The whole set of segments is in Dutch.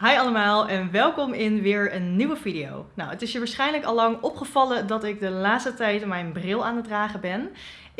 I allemaal en welkom in weer een nieuwe video. Nou, het is je waarschijnlijk al lang opgevallen dat ik de laatste tijd mijn bril aan het dragen ben.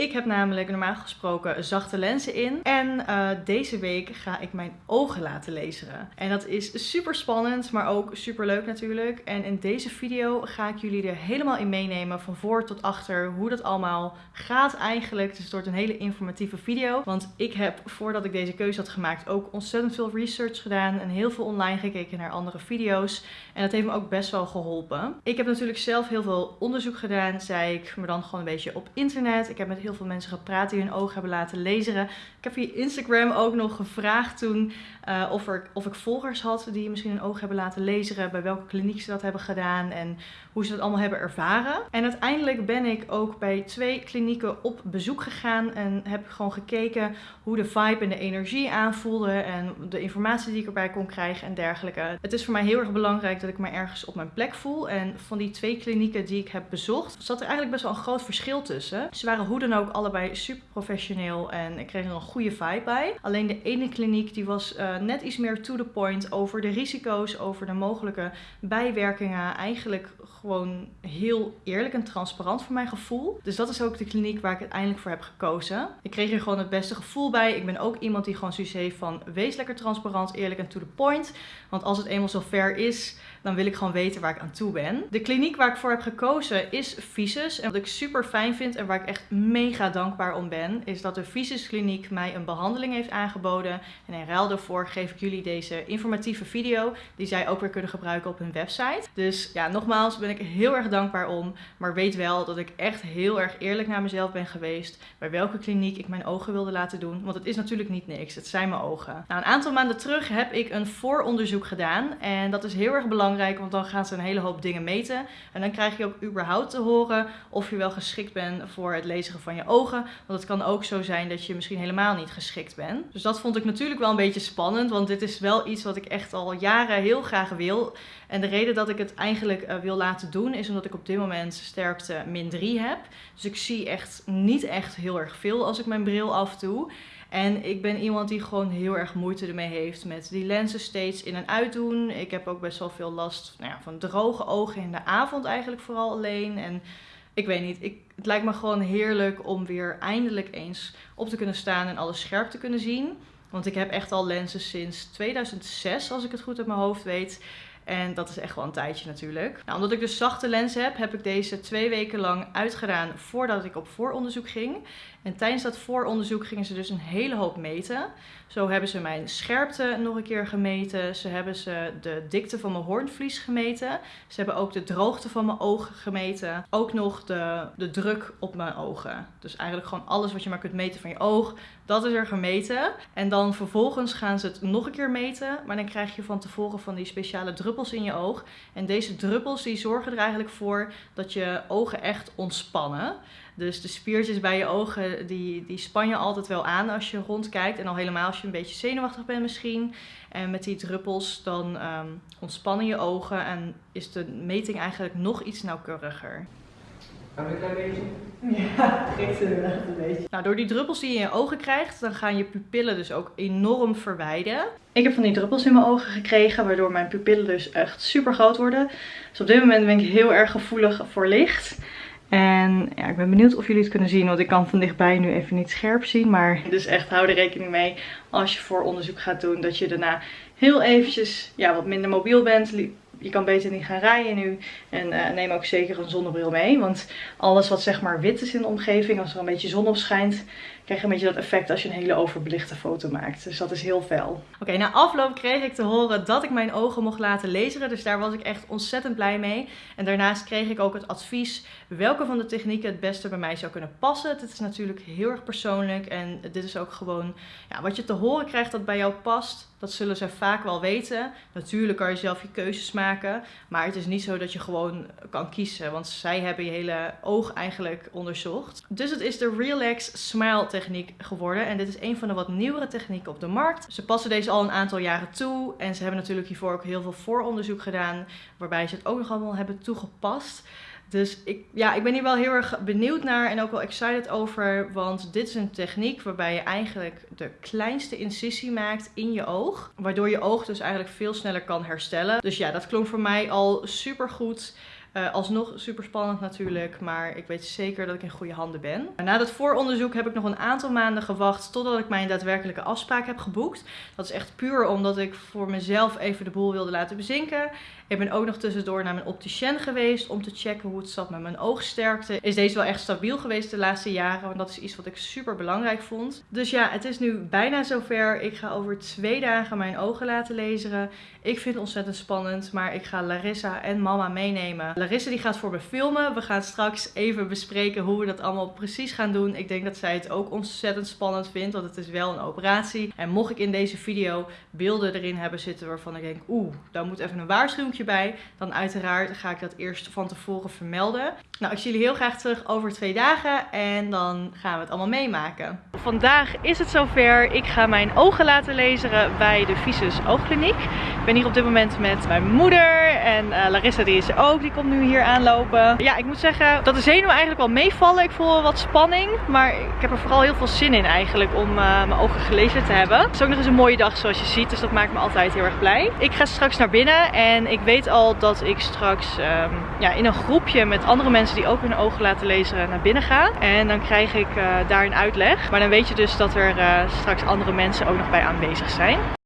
Ik heb namelijk normaal gesproken zachte lenzen in. En uh, deze week ga ik mijn ogen laten lezen. En dat is super spannend, maar ook super leuk natuurlijk. En in deze video ga ik jullie er helemaal in meenemen. Van voor tot achter hoe dat allemaal gaat eigenlijk. Dus het wordt een hele informatieve video. Want ik heb voordat ik deze keuze had gemaakt ook ontzettend veel research gedaan. En heel veel online gekeken naar andere video's. En dat heeft me ook best wel geholpen. Ik heb natuurlijk zelf heel veel onderzoek gedaan, zei ik. Maar dan gewoon een beetje op internet. Ik heb met heel veel mensen gepraat die hun ogen hebben laten lezen. Ik heb via Instagram ook nog gevraagd toen uh, of, er, of ik volgers had die misschien hun ogen hebben laten lezen. Bij welke kliniek ze dat hebben gedaan en hoe ze dat allemaal hebben ervaren. En uiteindelijk ben ik ook bij twee klinieken op bezoek gegaan. En heb gewoon gekeken hoe de vibe en de energie aanvoelde. En de informatie die ik erbij kon krijgen en dergelijke. Het is voor mij heel erg belangrijk dat ik me ergens op mijn plek voel. En van die twee klinieken die ik heb bezocht, zat er eigenlijk best wel een groot verschil tussen. Ze waren hoe dan ook allebei super professioneel en ik kreeg er een goede vibe bij. Alleen de ene kliniek die was uh, net iets meer to the point over de risico's, over de mogelijke bijwerkingen. Eigenlijk gewoon heel eerlijk en transparant voor mijn gevoel. Dus dat is ook de kliniek waar ik uiteindelijk voor heb gekozen. Ik kreeg er gewoon het beste gevoel bij. Ik ben ook iemand die gewoon zoiets heeft van wees lekker transparant, eerlijk en to the point. Want als het eenmaal zo ver is, dan wil ik gewoon weten waar ik aan toe ben. De kliniek waar ik voor heb gekozen is Visus. En wat ik super fijn vind en waar ik echt mega dankbaar om ben, is dat de Visus kliniek mij een behandeling heeft aangeboden. En in ruil daarvoor geef ik jullie deze informatieve video, die zij ook weer kunnen gebruiken op hun website. Dus ja, nogmaals ben ik heel erg dankbaar om. Maar weet wel dat ik echt heel erg eerlijk naar mezelf ben geweest. Bij welke kliniek ik mijn ogen wilde laten doen. Want het is natuurlijk niet niks. Het zijn mijn ogen. Nou, een aantal maanden terug heb ik een vooronderzoek gedaan. En dat is heel erg belangrijk. Want dan gaan ze een hele hoop dingen meten. En dan krijg je ook überhaupt te horen of je wel geschikt bent voor het lezen van je ogen. Want het kan ook zo zijn dat je misschien helemaal niet geschikt bent. Dus dat vond ik natuurlijk wel een beetje spannend. Want dit is wel iets wat ik echt al jaren heel graag wil. En de reden dat ik het eigenlijk uh, wil laten doen is omdat ik op dit moment sterkte min 3 heb. Dus ik zie echt niet echt heel erg veel als ik mijn bril afdoe. En ik ben iemand die gewoon heel erg moeite ermee heeft met die lenzen steeds in en uit doen. Ik heb ook best wel veel last nou ja, van droge ogen in de avond eigenlijk vooral alleen. En ik weet niet, ik, het lijkt me gewoon heerlijk om weer eindelijk eens op te kunnen staan en alles scherp te kunnen zien. Want ik heb echt al lenzen sinds 2006, als ik het goed uit mijn hoofd weet. En dat is echt wel een tijdje natuurlijk. Nou, omdat ik dus zachte lenzen heb, heb ik deze twee weken lang uitgedaan voordat ik op vooronderzoek ging. En tijdens dat vooronderzoek gingen ze dus een hele hoop meten. Zo hebben ze mijn scherpte nog een keer gemeten. Ze hebben ze de dikte van mijn hoornvlies gemeten. Ze hebben ook de droogte van mijn ogen gemeten. Ook nog de, de druk op mijn ogen. Dus eigenlijk gewoon alles wat je maar kunt meten van je oog. Dat is er gemeten. En dan vervolgens gaan ze het nog een keer meten. Maar dan krijg je van tevoren van die speciale druppels in je oog. En deze druppels die zorgen er eigenlijk voor dat je ogen echt ontspannen. Dus de spiertjes bij je ogen, die, die span je altijd wel aan als je rondkijkt. En al helemaal als je een beetje zenuwachtig bent misschien. En met die druppels dan um, ontspannen je ogen en is de meting eigenlijk nog iets nauwkeuriger. Kan een klein beetje? Ja, prikt inderdaad een beetje. Nou, door die druppels die je in je ogen krijgt, dan gaan je pupillen dus ook enorm verwijden. Ik heb van die druppels in mijn ogen gekregen, waardoor mijn pupillen dus echt super groot worden. Dus op dit moment ben ik heel erg gevoelig voor licht. En ja, ik ben benieuwd of jullie het kunnen zien, want ik kan van dichtbij nu even niet scherp zien. Maar dus echt hou er rekening mee als je voor onderzoek gaat doen, dat je daarna heel eventjes ja, wat minder mobiel bent je kan beter niet gaan rijden nu. En uh, neem ook zeker een zonnebril mee. Want alles wat zeg maar wit is in de omgeving, als er een beetje zon op schijnt, krijg je een beetje dat effect als je een hele overbelichte foto maakt. Dus dat is heel fel. Oké, na afloop kreeg ik te horen dat ik mijn ogen mocht laten lezen. Dus daar was ik echt ontzettend blij mee. En daarnaast kreeg ik ook het advies welke van de technieken het beste bij mij zou kunnen passen. Dit is natuurlijk heel erg persoonlijk. En dit is ook gewoon ja, wat je te horen krijgt dat bij jou past. Dat zullen ze vaak wel weten. Natuurlijk kan je zelf je keuzes maken. Maar het is niet zo dat je gewoon kan kiezen. Want zij hebben je hele oog eigenlijk onderzocht. Dus het is de Relax Smile techniek geworden. En dit is een van de wat nieuwere technieken op de markt. Ze passen deze al een aantal jaren toe. En ze hebben natuurlijk hiervoor ook heel veel vooronderzoek gedaan. Waarbij ze het ook nog allemaal hebben toegepast. Dus ik, ja, ik ben hier wel heel erg benieuwd naar en ook wel excited over. Want dit is een techniek waarbij je eigenlijk de kleinste incisie maakt in je oog. Waardoor je oog dus eigenlijk veel sneller kan herstellen. Dus ja, dat klonk voor mij al super goed. Uh, alsnog super spannend natuurlijk, maar ik weet zeker dat ik in goede handen ben. Na dat vooronderzoek heb ik nog een aantal maanden gewacht totdat ik mijn daadwerkelijke afspraak heb geboekt. Dat is echt puur omdat ik voor mezelf even de boel wilde laten bezinken. Ik ben ook nog tussendoor naar mijn opticien geweest om te checken hoe het zat met mijn oogsterkte. Is deze wel echt stabiel geweest de laatste jaren? Want dat is iets wat ik super belangrijk vond. Dus ja, het is nu bijna zover. Ik ga over twee dagen mijn ogen laten lezen. Ik vind het ontzettend spannend, maar ik ga Larissa en mama meenemen. Larissa die gaat voor me filmen. We gaan straks even bespreken hoe we dat allemaal precies gaan doen. Ik denk dat zij het ook ontzettend spannend vindt, want het is wel een operatie. En mocht ik in deze video beelden erin hebben zitten waarvan ik denk, oeh, daar moet even een waarschuwing bij, dan uiteraard ga ik dat eerst van tevoren vermelden. Nou, ik zie jullie heel graag terug over twee dagen en dan gaan we het allemaal meemaken. Vandaag is het zover. Ik ga mijn ogen laten lezen bij de Visus Oogkliniek. Ik ben hier op dit moment met mijn moeder en uh, Larissa die is ook. Die komt nu hier aanlopen. Ja, ik moet zeggen dat de zenuwen eigenlijk wel meevallen. Ik voel wat spanning, maar ik heb er vooral heel veel zin in eigenlijk om uh, mijn ogen gelezen te hebben. Het is ook nog eens een mooie dag zoals je ziet, dus dat maakt me altijd heel erg blij. Ik ga straks naar binnen en ik weet al dat ik straks um, ja, in een groepje met andere mensen die ook hun ogen laten lezen naar binnen ga. En dan krijg ik uh, daar een uitleg. Maar dan weet je dus dat er uh, straks andere mensen ook nog bij aanwezig zijn.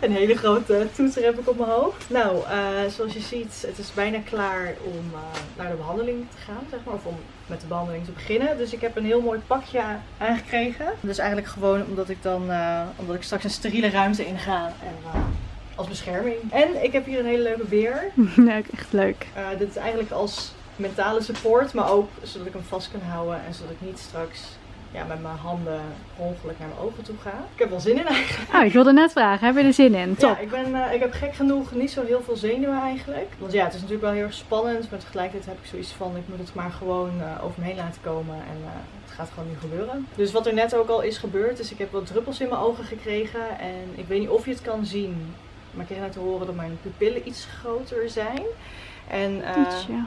Een hele grote toeter heb ik op mijn hoofd. Nou, uh, zoals je ziet, het is bijna klaar om uh, naar de behandeling te gaan, zeg maar. Of om met de behandeling te beginnen. Dus ik heb een heel mooi pakje aangekregen. Dus eigenlijk gewoon omdat ik dan, uh, omdat ik straks een steriele ruimte inga. En als bescherming. En ik heb hier een hele leuke beer. Ja, echt leuk. dit is eigenlijk als mentale support, maar ook zodat ik hem vast kan houden. En zodat ik niet straks ja, met mijn handen ongeluk naar mijn ogen toe ga. Ik heb wel zin in eigenlijk. Oh, ik wilde net vragen, heb je er zin in? Top. Ja, ik, ben, uh, ik heb gek genoeg niet zo heel veel zenuwen eigenlijk. Want ja, het is natuurlijk wel heel erg spannend, maar tegelijkertijd heb ik zoiets van, ik moet het maar gewoon uh, over me heen laten komen en uh, het gaat gewoon nu gebeuren. Dus wat er net ook al is gebeurd, is ik heb wat druppels in mijn ogen gekregen en ik weet niet of je het kan zien, maar ik kreeg net te horen dat mijn pupillen iets groter zijn. En uh,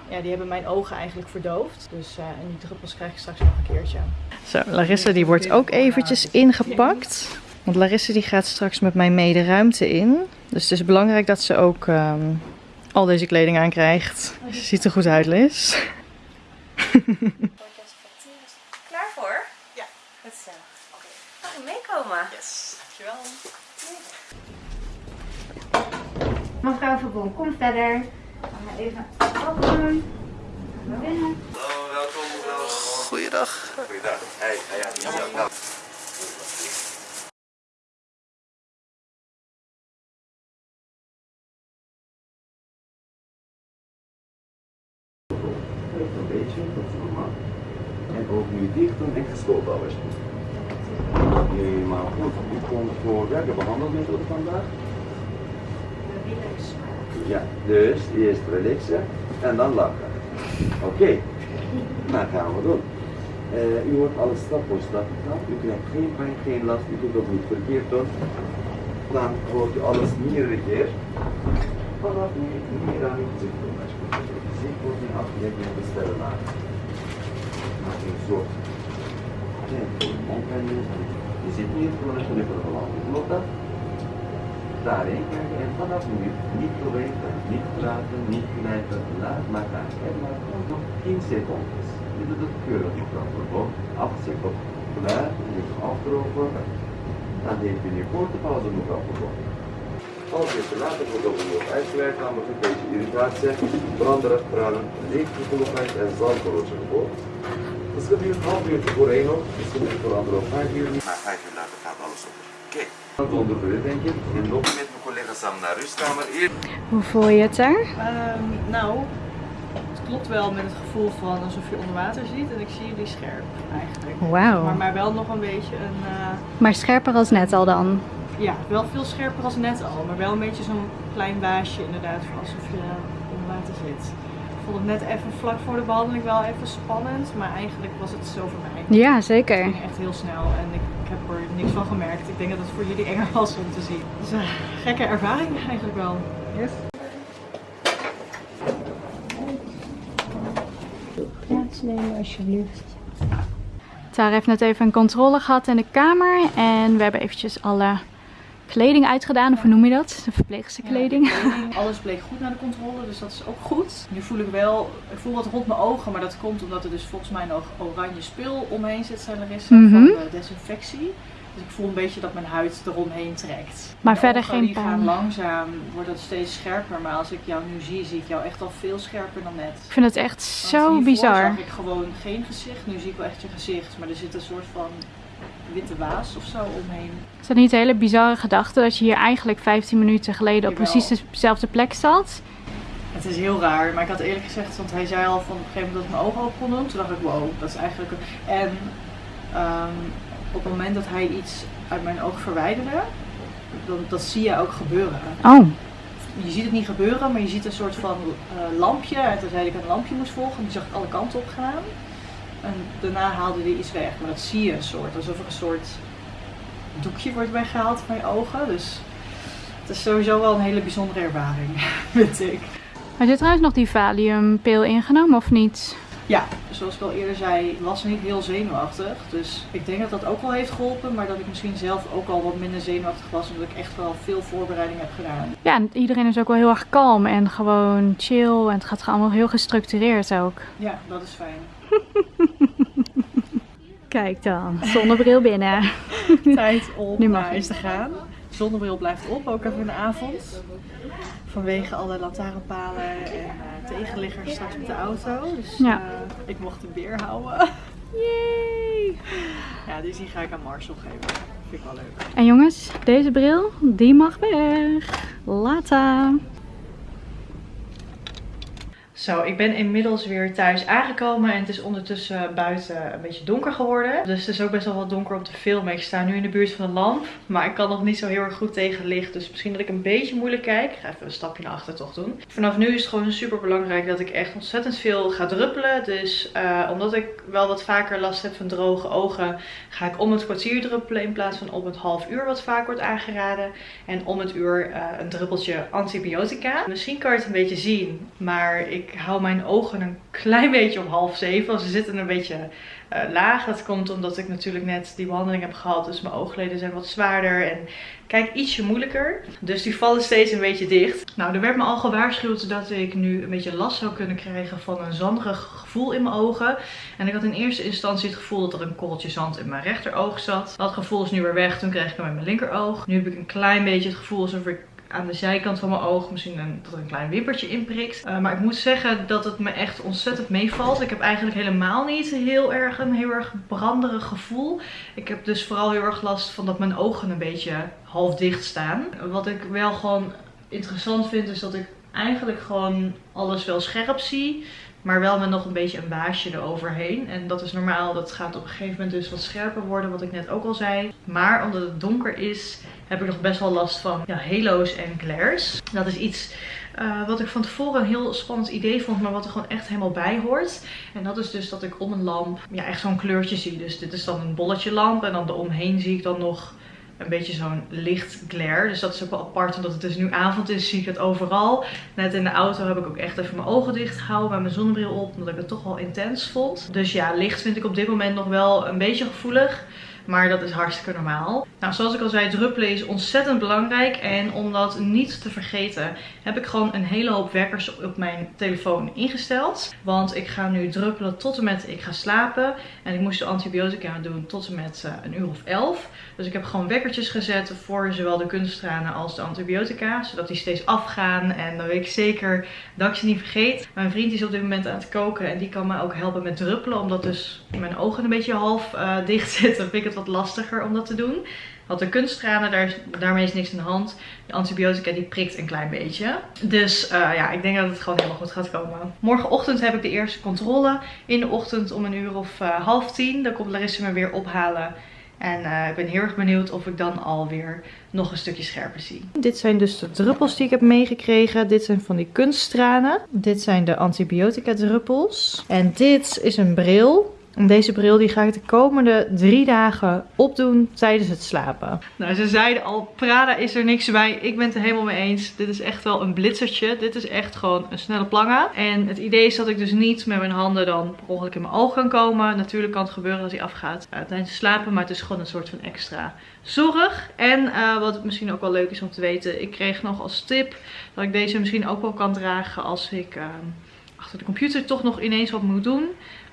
ja. die hebben mijn ogen eigenlijk verdoofd. Dus uh, en die druppels krijg ik straks nog een keertje. Zo, Larissa die wordt ook eventjes ingepakt. Want Larissa die gaat straks met mij mee de ruimte in. Dus het is belangrijk dat ze ook um, al deze kleding aankrijgt. Ze ziet er goed uit, Liz. Klaar voor? Ja. Het is Oké. Mag ik meekomen? Yes, dankjewel. Mevrouw Verbon, kom verder. Even. Naar binnen. Hallo, welkom mevrouw. Goeiedag. Goeiedag. Hey, ja. Een beetje, dat is normaal. En ook nu dicht doen en gesloten alles. Helemaal goed. U komt voor welke behandelmethode vandaag? Ja, dus eerst relaxen en dan lachen. Oké, okay. gaan we doen. Uh, u wordt alles stap voor stap gedaan. U krijgt geen pijn, geen last, u doet dat niet verkeerd doen. Dan hoort u alles meerdere keer. Vanaf nu meer aan uw gezicht doen. Als je het gezicht wordt niet afgedekt met de sterren laten. Maak een soort de mondwending. Je zit niet gewoon een knippen geland. Klopt dat? Daarin en vanaf nu niet bewegen, niet praten, niet knijpen, laat maar gaan. En maar nog 10 secondes. Je doet het keurig Verbon. 8 seconden. Klaar, even afdrogen. Dan neemt u nu korte pauze mevrouw Verbon. Als je te later wordt overloop uitgeleid, namelijk een beetje irritatie, branderen, tranen, leeggevoeligheid en zalmverlozen gevolgd. Dat gebeurt een half uur één uur, misschien voor anderhalf, vijf uur. Maar vijf uur later gaat alles op. Oké. Denk ik. En met mijn collega samen naar rustkamer. Hoe voel je het daar? Um, nou, het klopt wel met het gevoel van alsof je onder water ziet. En ik zie jullie scherp eigenlijk. Wauw. Maar, maar wel nog een beetje een... Uh... Maar scherper als net al dan? Ja, wel veel scherper als net al. Maar wel een beetje zo'n klein baasje inderdaad. Van alsof je onder water zit. Ik vond het net even vlak voor de behandeling wel even spannend. Maar eigenlijk was het zo voor mij. Ja, zeker. Het ging echt heel snel. En ik heb er niks van gemerkt. Ik denk dat het voor jullie enger was om te zien. Dus een gekke ervaring eigenlijk wel. Yes. Plaatsnemen alsjeblieft. Tara heeft net even een controle gehad in de kamer. En we hebben eventjes alle kleding uitgedaan. Of hoe noem je dat? De verpleegsterkleding. Ja, kleding, alles bleek goed na de controle, dus dat is ook goed. Nu voel ik wel, ik voel wat rond mijn ogen, maar dat komt omdat er dus volgens mij nog oranje spul omheen zit, zei Larissa, Mhm. van de desinfectie. Dus ik voel een beetje dat mijn huid eromheen trekt. Maar De verder ogen, geen die gaan pijn. langzaam, wordt het steeds scherper, maar als ik jou nu zie, zie ik jou echt al veel scherper dan net. Ik vind het echt zo bizar. zag ik gewoon geen gezicht, nu zie ik wel echt je gezicht, maar er zit een soort van witte waas of zo omheen. Is dat niet een hele bizarre gedachte dat je hier eigenlijk 15 minuten geleden op Jawel. precies dezelfde plek zat? Het is heel raar, maar ik had eerlijk gezegd, want hij zei al van op een gegeven moment dat ik mijn ogen open kon doen. Toen dacht ik, wow, dat is eigenlijk... een- En ehm, op het moment dat hij iets uit mijn oog verwijderde, dan, dat zie je ook gebeuren. Oh, Je ziet het niet gebeuren, maar je ziet een soort van eh, lampje. En toen zei ik een lampje moest volgen, die zag ik alle kanten op gaan. En daarna haalde hij iets weg, maar dat zie je een soort, alsof er een soort doekje wordt weggehaald van je ogen. Dus het is sowieso wel een hele bijzondere ervaring, vind ik. had je trouwens nog die valiumpil ingenomen of niet? Ja, zoals ik al eerder zei, was niet heel zenuwachtig. Dus ik denk dat dat ook wel heeft geholpen. Maar dat ik misschien zelf ook al wat minder zenuwachtig was. Omdat ik echt wel veel voorbereiding heb gedaan. Ja, en iedereen is ook wel heel erg kalm en gewoon chill. En het gaat allemaal heel gestructureerd ook. Ja, dat is fijn. Kijk dan, zonnebril binnen. Tijd om Nu naar huis te gaan. Zonnebril blijft op, ook even in de avond. Vanwege alle lantaarnpalen en eh, tegenliggers straks met de auto. Dus Ja. eh, ik mocht hem weer houden. Yay! Ja, dus die ga ik aan Marcel geven. Vind ik wel leuk. En jongens, deze bril, die mag weg. Later. Zo, ik ben inmiddels weer thuis aangekomen en het is ondertussen buiten een beetje donker geworden. Dus het is ook best wel wat donker om te filmen. Ik sta nu in de buurt van de lamp, maar ik kan nog niet zo heel erg goed tegen licht. Dus misschien dat ik een beetje moeilijk kijk. Ik ga even een stapje naar achter toch doen. Vanaf nu is het gewoon super belangrijk dat ik echt ontzettend veel ga druppelen. Dus eh, omdat ik wel wat vaker last heb van droge ogen, ga ik om het kwartier druppelen in plaats van om het half uur wat vaak wordt aangeraden. En om het uur eh, een druppeltje antibiotica. Misschien kan je het een beetje zien, maar ik hou mijn ogen een klein beetje op half zeven. Ze zitten een beetje eh, laag. Dat komt omdat ik natuurlijk net die behandeling heb gehad. Dus mijn oogleden zijn wat zwaarder en kijk ietsje moeilijker. Dus die vallen steeds een beetje dicht. Nou, er werd me al gewaarschuwd dat ik nu een beetje last zou kunnen krijgen van een zanderig gevoel in mijn ogen. En ik had in eerste instantie het gevoel dat er een korreltje zand in mijn rechteroog zat. Dat gevoel is nu weer weg. Toen kreeg ik hem in mijn linkeroog. Nu heb ik een klein beetje het gevoel alsof ik aan de zijkant van mijn oog misschien een, er een klein wippertje inprikt. Uh, maar ik moet zeggen dat het me echt ontzettend meevalt. Ik heb eigenlijk helemaal niet heel erg een heel erg branderig gevoel. Ik heb dus vooral heel erg last van dat mijn ogen een beetje half dicht staan. Wat ik wel gewoon interessant vind is dat ik eigenlijk gewoon alles wel scherp zie. Maar wel met nog een beetje een baasje eroverheen. En dat is normaal. Dat gaat op een gegeven moment dus wat scherper worden. Wat ik net ook al zei. Maar omdat het donker is, heb ik nog best wel last van ja, halo's en glares. Dat is iets uh, wat ik van tevoren een heel spannend idee vond. Maar wat er gewoon echt helemaal bij hoort. En dat is dus dat ik om een lamp ja, echt zo'n kleurtje zie. Dus dit is dan een bolletje lamp. En dan eromheen zie ik dan nog een beetje zo'n licht glare. Dus dat is ook wel apart. Omdat het dus nu avond is, zie ik het overal. Net in de auto heb ik ook echt even mijn ogen dicht gehouden. Met mijn zonnebril op. Omdat ik het toch wel intens vond. Dus ja, licht vind ik op dit moment nog wel een beetje gevoelig. Maar dat is hartstikke normaal. Nou, zoals ik al zei, druppelen is ontzettend belangrijk. En om dat niet te vergeten, heb ik gewoon een hele hoop wekkers op mijn telefoon ingesteld. Want ik ga nu druppelen tot en met ik ga slapen. En ik moest de antibiotica doen tot en met uh, een uur of elf. Dus ik heb gewoon wekkertjes gezet voor zowel de kunsttranen als de antibiotica. Zodat die steeds afgaan. En dan weet ik zeker dat ik ze niet vergeet. Mijn vriend is op dit moment aan het koken. En die kan me ook helpen met druppelen. Omdat dus mijn ogen een beetje half uh, dicht zitten. Vind ik het wat lastiger om dat te doen. Want de kunsttranen, daar, daarmee is niks aan de hand. De antibiotica die prikt een klein beetje. Dus uh, ja, ik denk dat het gewoon helemaal goed gaat komen. Morgenochtend heb ik de eerste controle. In de ochtend om een uur of uh, half tien. Dan komt Larissa me weer ophalen. En uh, ik ben heel erg benieuwd of ik dan alweer nog een stukje scherper zie. Dit zijn dus de druppels die ik heb meegekregen. Dit zijn van die kunststranen. Dit zijn de antibiotica druppels. En dit is een bril. En deze bril die ga ik de komende drie dagen opdoen tijdens het slapen. Nou, ze zeiden al, Prada is er niks bij. Ik ben het er helemaal mee eens. Dit is echt wel een blitzertje. Dit is echt gewoon een snelle planga. En het idee is dat ik dus niet met mijn handen dan per ongeluk in mijn oog kan komen. Natuurlijk kan het gebeuren dat hij afgaat uh, tijdens slapen. Maar het is gewoon een soort van extra zorg. En uh, wat misschien ook wel leuk is om te weten. Ik kreeg nog als tip dat ik deze misschien ook wel kan dragen als ik... Uh, achter de computer toch nog ineens wat moet doen.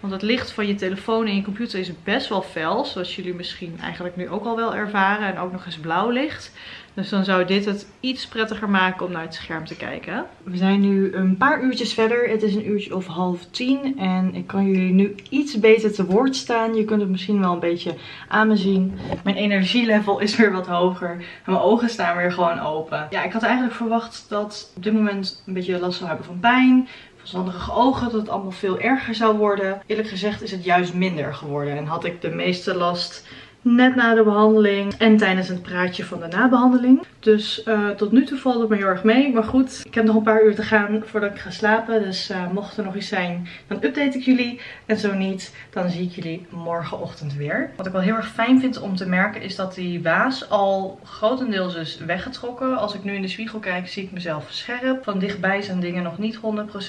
Want het licht van je telefoon en je computer is best wel fel. Zoals jullie misschien eigenlijk nu ook al wel ervaren. En ook nog eens blauw licht. Dus dan zou dit het iets prettiger maken om naar het scherm te kijken. We zijn nu een paar uurtjes verder. Het is een uurtje of half tien. En ik kan jullie nu iets beter te woord staan. Je kunt het misschien wel een beetje aan me zien. Mijn energielevel is weer wat hoger. En mijn ogen staan weer gewoon open. Ja, ik had eigenlijk verwacht dat op dit moment een beetje last zou hebben van pijn verstandige ogen dat het allemaal veel erger zou worden. Eerlijk gezegd is het juist minder geworden en had ik de meeste last net na de behandeling en tijdens het praatje van de nabehandeling. Dus uh, tot nu toe valt het me heel erg mee. Maar goed, ik heb nog een paar uur te gaan voordat ik ga slapen. Dus uh, mocht er nog iets zijn, dan update ik jullie. En zo niet, dan zie ik jullie morgenochtend weer. Wat ik wel heel erg fijn vind om te merken is dat die waas al grotendeels is weggetrokken. Als ik nu in de spiegel kijk, zie ik mezelf scherp. Van dichtbij zijn dingen nog niet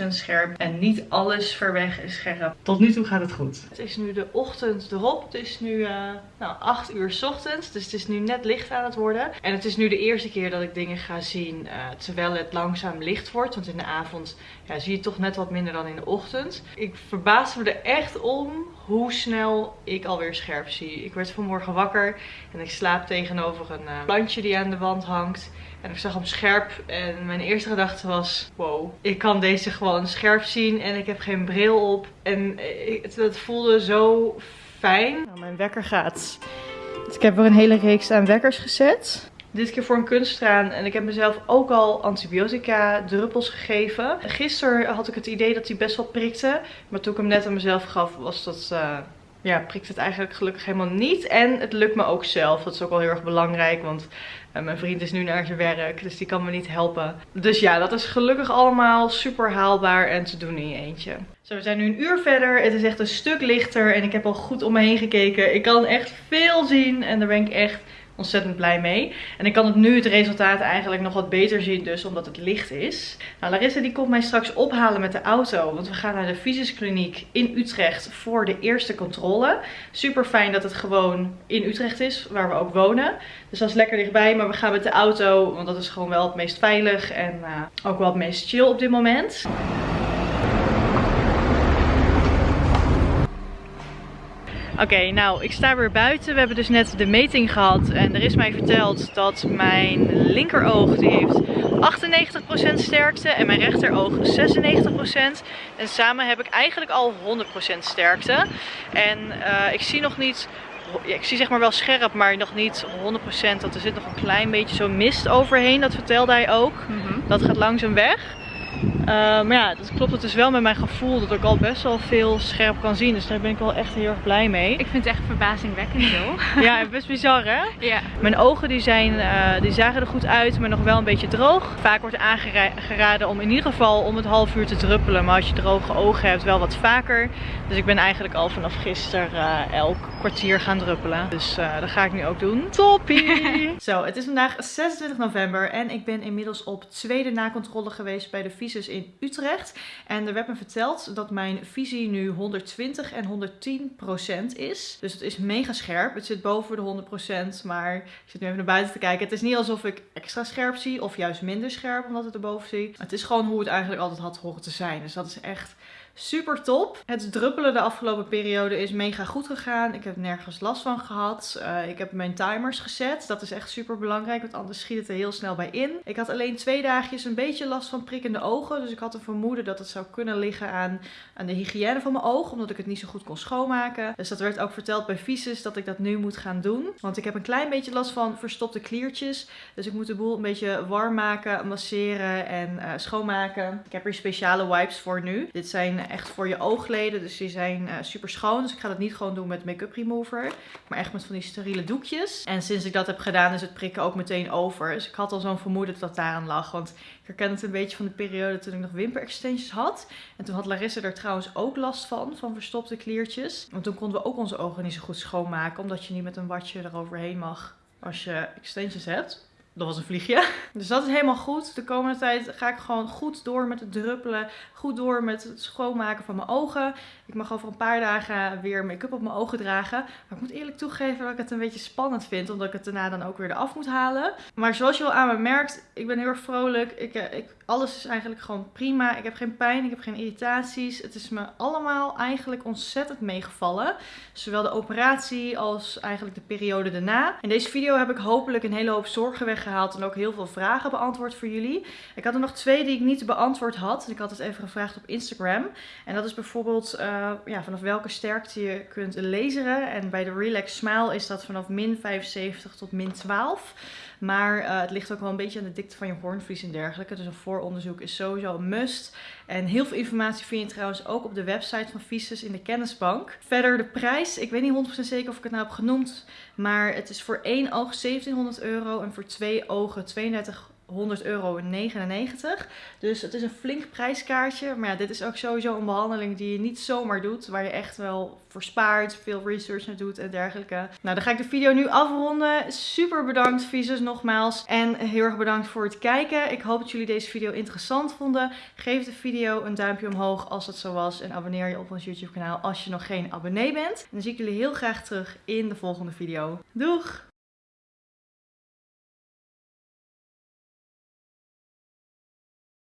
100% scherp. En niet alles ver weg is scherp. Tot nu toe gaat het goed. Het is nu de ochtend erop. Het is nu uh, nou, 8 uur ochtends. Dus het is nu net licht aan het worden. En het is nu de eerste keer dat ik dingen ga zien uh, terwijl het langzaam licht wordt. Want in de avond ja, zie je toch net wat minder dan in de ochtend. Ik verbaas me er echt om hoe snel ik alweer scherp zie. Ik werd vanmorgen wakker en ik slaap tegenover een uh, plantje die aan de wand hangt. En ik zag hem scherp en mijn eerste gedachte was, wow, ik kan deze gewoon scherp zien en ik heb geen bril op. En het, het voelde zo fijn. Nou, mijn wekker gaat. Dus ik heb er een hele reeks aan wekkers gezet. Dit keer voor een kunsttraan. En ik heb mezelf ook al antibiotica druppels gegeven. Gisteren had ik het idee dat hij best wel prikte. Maar toen ik hem net aan mezelf gaf was dat... Uh, ja, prikt het eigenlijk gelukkig helemaal niet. En het lukt me ook zelf. Dat is ook wel heel erg belangrijk. Want uh, mijn vriend is nu naar zijn werk. Dus die kan me niet helpen. Dus ja, dat is gelukkig allemaal super haalbaar en te doen in je eentje. Zo, we zijn nu een uur verder. Het is echt een stuk lichter. En ik heb al goed om me heen gekeken. Ik kan echt veel zien. En daar ben ik echt ontzettend blij mee. En ik kan het nu het resultaat eigenlijk nog wat beter zien dus omdat het licht is. Nou, Larissa die komt mij straks ophalen met de auto. Want we gaan naar de fysiskliniek in Utrecht voor de eerste controle. Super fijn dat het gewoon in Utrecht is, waar we ook wonen. Dus dat is lekker dichtbij. Maar we gaan met de auto, want dat is gewoon wel het meest veilig. En uh, ook wel het meest chill op dit moment. Oké, okay, nou ik sta weer buiten. We hebben dus net de meting gehad en er is mij verteld dat mijn linkeroog die heeft 98% sterkte en mijn rechteroog 96%. En samen heb ik eigenlijk al 100% sterkte. En uh, ik zie nog niet ja, ik zie zeg maar wel scherp, maar nog niet 100%. Dat er zit nog een klein beetje zo mist overheen. Dat vertelde hij ook. Mm -hmm. Dat gaat langzaam weg. Uh, maar ja, dat klopt het dus wel met mijn gevoel dat ik al best wel veel scherp kan zien. Dus daar ben ik wel echt heel erg blij mee. Ik vind het echt verbazingwekkend zo. ja, best bizar hè? Ja. Mijn ogen die, zijn, uh, die zagen er goed uit, maar nog wel een beetje droog. Vaak wordt aangeraden om in ieder geval om het half uur te druppelen. Maar als je droge ogen hebt, wel wat vaker. Dus ik ben eigenlijk al vanaf gisteren uh, elk kwartier gaan druppelen. Dus dat ga ik nu ook doen. Toppie! Zo, het is vandaag 26 november en ik ben inmiddels op tweede nakontrole geweest bij de visus in Utrecht. En er werd me verteld dat mijn visie nu 120 en 110 procent is. Dus het is mega scherp. Het zit boven de 100 procent, maar ik zit nu even naar buiten te kijken. Het is niet alsof ik extra scherp zie of juist minder scherp omdat het erboven zie. Het is gewoon hoe het eigenlijk altijd had horen te zijn. Dus dat is echt super top. Het druppelen de afgelopen periode is mega goed gegaan. Ik heb nergens last van gehad. Uh, ik heb mijn timers gezet. Dat is echt super belangrijk, want anders schiet het er heel snel bij in. Ik had alleen twee dagjes een beetje last van prikkende ogen. Dus ik had een vermoeden dat het zou kunnen liggen aan, aan de hygiëne van mijn oog. Omdat ik het niet zo goed kon schoonmaken. Dus dat werd ook verteld bij Visus dat ik dat nu moet gaan doen. Want ik heb een klein beetje last van verstopte kliertjes. Dus ik moet de boel een beetje warm maken, masseren en uh, schoonmaken. Ik heb hier speciale wipes voor nu. Dit zijn echt voor je oogleden. Dus die zijn eh, super schoon. Dus ik ga dat niet gewoon doen met make-up remover. Maar echt met van die steriele doekjes. En sinds ik dat heb gedaan is het prikken ook meteen over. Dus ik had al zo'n vermoeden dat dat daaraan lag. Want ik herken het een beetje van de periode toen ik nog wimperextensions had. En toen had Larissa er trouwens ook last van. Van verstopte kliertjes. Want toen konden we ook onze ogen niet zo goed schoonmaken. Omdat je niet met een watje eroverheen mag als je extensions hebt. Dat was een vliegje. Dus dat is helemaal goed. De komende tijd ga ik gewoon goed door met het druppelen. Goed door met het schoonmaken van mijn ogen. Ik mag over een paar dagen weer make-up op mijn ogen dragen. Maar ik moet eerlijk toegeven dat ik het een beetje spannend vind. Omdat ik het daarna dan ook weer eraf moet halen. Maar zoals je wel aan me merkt, ik ben heel erg vrolijk. Ik, eh, ik, alles is eigenlijk gewoon prima. Ik heb geen pijn, ik heb geen irritaties. Het is me allemaal eigenlijk ontzettend meegevallen. Zowel de operatie als eigenlijk de periode daarna. In deze video heb ik hopelijk een hele hoop zorgen weggehaald. En ook heel veel vragen beantwoord voor jullie. Ik had er nog twee die ik niet beantwoord had. Ik had het even gevraagd op Instagram. En dat is bijvoorbeeld uh, ja, vanaf welke sterkte je kunt laseren. En bij de Relax Smile is dat vanaf min 75 tot min 12. Maar uh, het ligt ook wel een beetje aan de dikte van je hoornvlies en dergelijke. Dus een vooronderzoek is sowieso een must. En heel veel informatie vind je trouwens ook op de website van Visus in de kennisbank. Verder de prijs. Ik weet niet 100% zeker of ik het nou heb genoemd. Maar het is voor één oog 1700 euro en voor twee ogen 32 100 euro 99. Dus het is een flink prijskaartje. Maar ja, dit is ook sowieso een behandeling die je niet zomaar doet. Waar je echt wel voor spaart, veel research naar doet en dergelijke. Nou, dan ga ik de video nu afronden. Super bedankt Visus nogmaals. En heel erg bedankt voor het kijken. Ik hoop dat jullie deze video interessant vonden. Geef de video een duimpje omhoog als het zo was. En abonneer je op ons YouTube kanaal als je nog geen abonnee bent. En dan zie ik jullie heel graag terug in de volgende video. Doeg!